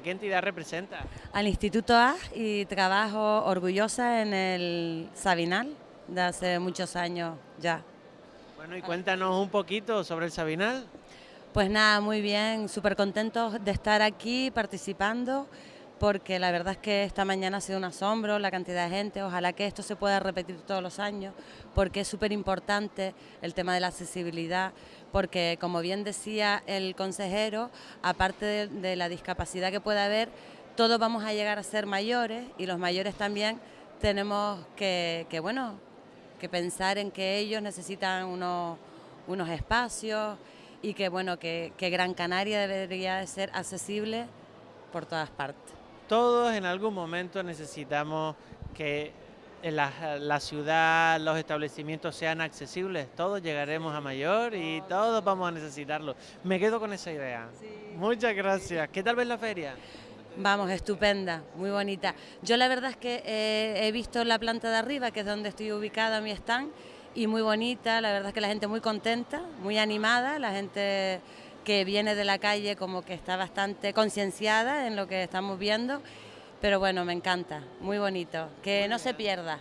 qué entidad representa? Al Instituto A y trabajo orgullosa en el Sabinal de hace muchos años ya. Bueno, y cuéntanos un poquito sobre el Sabinal. Pues nada, muy bien, súper contentos de estar aquí participando porque la verdad es que esta mañana ha sido un asombro la cantidad de gente, ojalá que esto se pueda repetir todos los años, porque es súper importante el tema de la accesibilidad, porque como bien decía el consejero, aparte de, la discapacidad que pueda haber, todos vamos a llegar a ser mayores y los mayores también tenemos que, bueno, que pensar en que ellos necesitan unos, unos espacios y que bueno, que, Gran Canaria debería de ser accesible por todas partes. Todos en algún momento necesitamos que la, ciudad, los establecimientos sean accesibles. Todos llegaremos a mayor y todos vamos a necesitarlo. Me quedo con esa idea. Muchas gracias. ¿Qué tal ves la feria? Vamos, estupenda, muy bonita. Yo la verdad es que eh, he visto la planta de arriba, que es donde estoy ubicada mi stand, y muy bonita, la verdad es que la gente muy contenta, muy animada, la gente que viene de la calle como que está bastante concienciada en lo que estamos viendo, pero bueno, me encanta, muy bonito, que no se pierda.